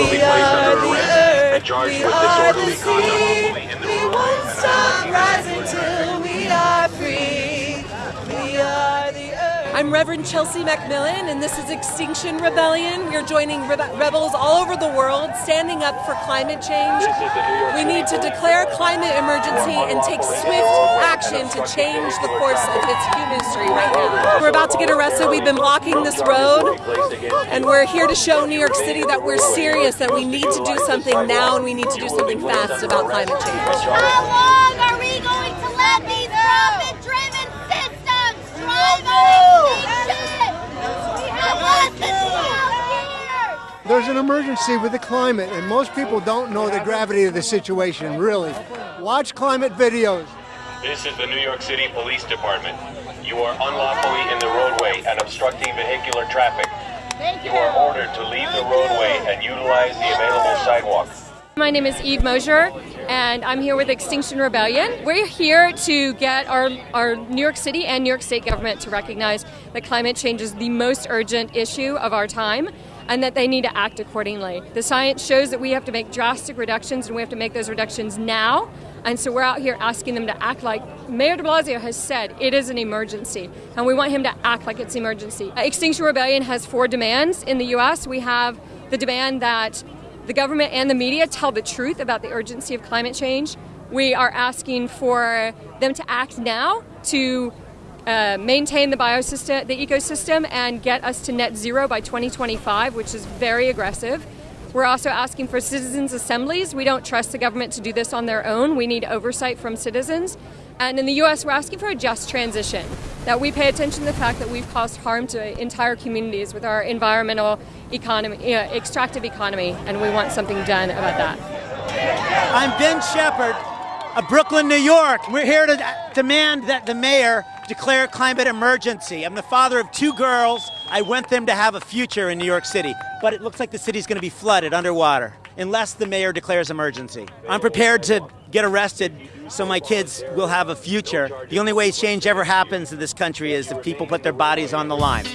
will be We placed are under the arrest earth, and charged we with are the disorderly conduct. sea. We won't stop rising till I'm Reverend Chelsea Macmillan, and this is Extinction Rebellion. We are joining rebe- rebels all over the world standing up for climate change. We need to declare climate emergency and take swift action to change the course of its human history right now. We're about to get arrested. We've been blocking this road, and we're here to show New York City that we're serious, that we need to do something now, and we need to do something fast about climate change. How long are we going to let these profit-driven systems drive our extinction? We have less than 12 years! There's an emergency with the climate, and most people don't know the gravity of the situation, really. Watch climate videos. This is the New York City Police Department. You are unlawfully in the roadway and obstructing vehicular traffic. Thank You are ordered to leave the roadway and utilize the available sidewalk. My name is Eve Mosher, and I'm here with Extinction Rebellion. We're here to get our, our New York City and New York State government to recognize that climate change is the most urgent issue of our time and that they need to act accordingly. The science shows that we have to make drastic reductions and we have to make those reductions now. And so we're out here asking them to act like Mayor de Blasio has said it is an emergency, and we want him to act like it's emergency. Uh, Extinction Rebellion has four demands in the US. We have the demand that the government and the media tell the truth about the urgency of climate change. We are asking for them to act now to uh, maintain the biosystem, the ecosystem, and get us to net zero by 2025, which is very aggressive. We're also asking for citizens' assemblies. We don't trust the government to do this on their own. We need oversight from citizens. And in the US, we're asking for a just transition, that we pay attention to the fact that we've caused harm to entire communities with our environmental economy, uh, extractive economy, and we want something done about that. I'm Ben Shepard of Brooklyn, New York. We're here to demand that the mayor declare climate emergency. I'm the father of two girls. I want them to have a future in New York City, but it looks like the city's going to be flooded underwater unless the mayor declares emergency. I'm prepared to get arrested so my kids will have a future. The only way change ever happens in this country is if people put their bodies on the line.